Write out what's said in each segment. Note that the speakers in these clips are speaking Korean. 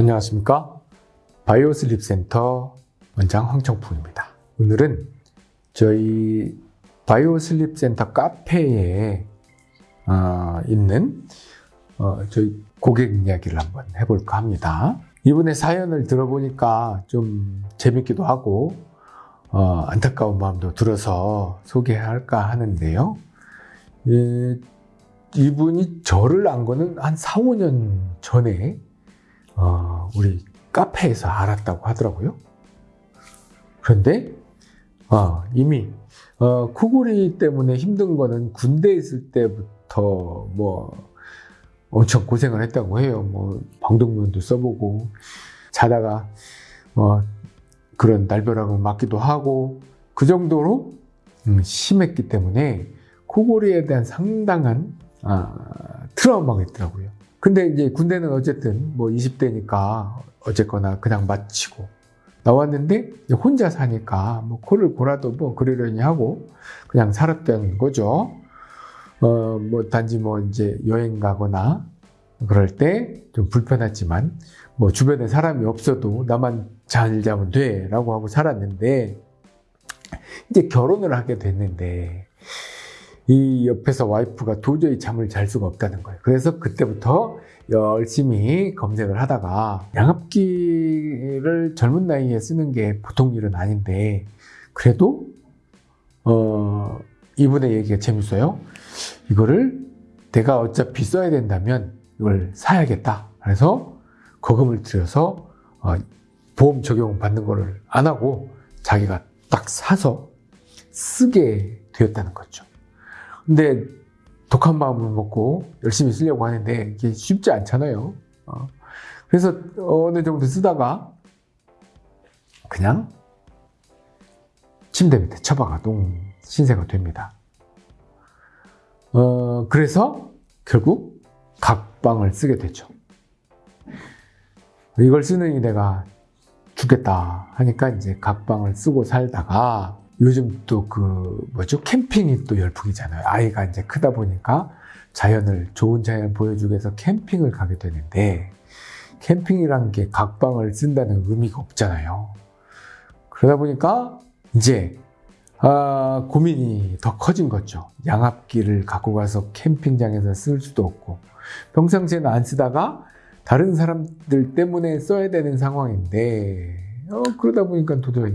안녕하십니까? Bio Sleep Center 원장 황청풍입니다. 오늘은 저희 Bio Sleep Center 카페에 어, 있는 어, 저희 고객 이야기를 한번 해볼까 합니다. 이분의 사연을 들어보니까 좀 재밌기도 하고 어, 안타까운 마음도 들어서 소개할까 하는데요. 예, 이분이 저를 안 거는 한 4, 5년 전에 어, 우리 카페에서 알았다고 하더라고요. 그런데 어, 이미 어, 코골이 때문에 힘든 거는 군대에 있을 때부터 뭐 엄청 고생을 했다고 해요. 뭐 방독면도 써보고 자다가 뭐 그런 날벼락을 맞기도 하고 그 정도로 음, 심했기 때문에 코골이에 대한 상당한 아, 트라우마가 있더라고요. 근데 이제 군대는 어쨌든 뭐 20대니까 어쨌거나 그냥 마치고 나왔는데 혼자 사니까 뭐 코를 골아도 뭐 그러려니 하고 그냥 살았던 거죠. 어, 뭐 단지 뭐 이제 여행 가거나 그럴 때 좀 불편했지만 뭐 주변에 사람이 없어도 나만 잘 자면 돼 라고 하고 살았는데 이제 결혼을 하게 됐는데 이 옆에서 와이프가 도저히 잠을 잘 수가 없다는 거예요. 그래서 그때부터 열심히 검색을 하다가 양압기를 젊은 나이에 쓰는 게 보통 일은 아닌데 그래도 어, 이분의 얘기가 재밌어요. 이거를 내가 어차피 써야 된다면 이걸 사야겠다. 그래서 거금을 들여서 어, 보험 적용 받는 거를 안 하고 자기가 딱 사서 쓰게 되었다는 거죠. 근데 독한 마음을 먹고 열심히 쓰려고 하는데 이게 쉽지 않잖아요. 어. 그래서 어느 정도 쓰다가 그냥 침대 밑에 처박아도 신세가 됩니다. 어, 그래서 결국 각방을 쓰게 되죠. 이걸 쓰느니 내가 죽겠다 하니까 이제 각방을 쓰고 살다가 요즘 또 그 뭐죠 캠핑이 또 열풍이잖아요. 아이가 이제 크다 보니까 자연을 좋은 자연을 보여주기 위해서 캠핑을 가게 되는데 캠핑이란 게 각방을 쓴다는 의미가 없잖아요. 그러다 보니까 이제 아, 고민이 더 커진 거죠. 양압기를 갖고 가서 캠핑장에서 쓸 수도 없고 평상시에는 안 쓰다가 다른 사람들 때문에 써야 되는 상황인데 어, 그러다 보니까 도저히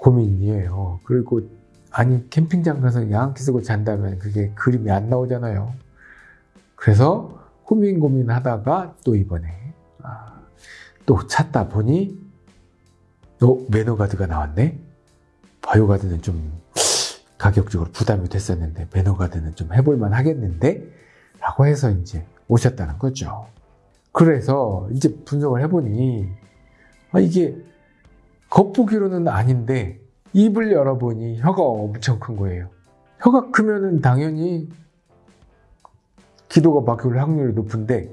고민이에요. 그리고 아니 캠핑장 가서 양압기 쓰고 잔다면 그게 그림이 안 나오잖아요. 그래서 고민 고민하다가 또 이번에 아, 또 찾다 보니 어, 매너가드가 나왔네. 바이오가드는 좀 가격적으로 부담이 됐었는데 매너가드는 좀 해볼만 하겠는데 라고 해서 이제 오셨다는 거죠. 그래서 이제 분석을 해보니 아, 이게 겉보기로는 아닌데 입을 열어보니 혀가 엄청 큰 거예요. 혀가 크면은 당연히 기도가 막힐 확률이 높은데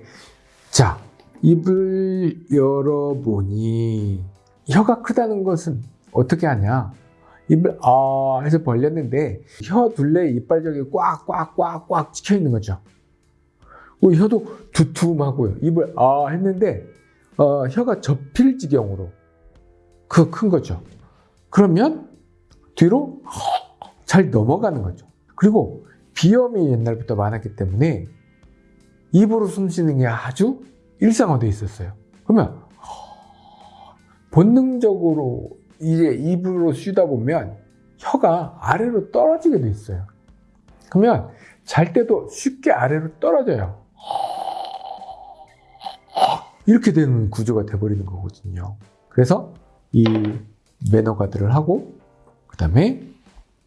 자 입을 열어보니 혀가 크다는 것은 어떻게 하냐 입을 아 해서 벌렸는데 혀 둘레 이빨적이 꽉꽉꽉꽉 찍혀 있는 거죠. 그 혀도 두툼하고요. 입을 아 했는데 어, 혀가 접힐 지경으로 그큰 거죠. 그러면 뒤로 잘 넘어가는 거죠. 그리고 비염이 옛날부터 많았기 때문에 입으로 숨 쉬는 게 아주 일상화되어 있었어요. 그러면 본능적으로 이제 입으로 쉬다 보면 혀가 아래로 떨어지게 돼 있어요. 그러면 잘 때도 쉽게 아래로 떨어져요. 이렇게 되는 구조가 돼버리는 거거든요. 그래서 이 매너 가드를 하고 그 다음에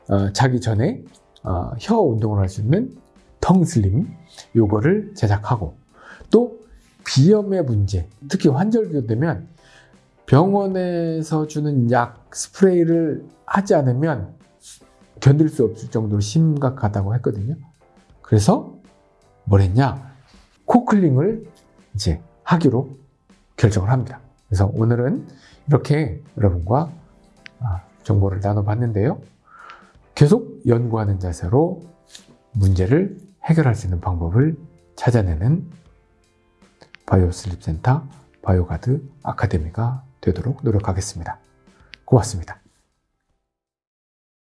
어, 자기 전에 어, 혀 운동을 할 수 있는 텅슬림 요거를 제작하고 또 비염의 문제 특히 환절기 되면 병원에서 주는 약 스프레이를 하지 않으면 견딜 수 없을 정도로 심각하다고 했거든요. 그래서 뭘 했냐? 코클링을 이제 하기로 결정을 합니다 그래서 오늘은 이렇게 여러분과 아, 정보를 나눠봤는데요. 계속 연구하는 자세로 문제를 해결할 수 있는 방법을 찾아내는 Bio Sleep Center Bioguard Academy가 되도록 노력하겠습니다. 고맙습니다.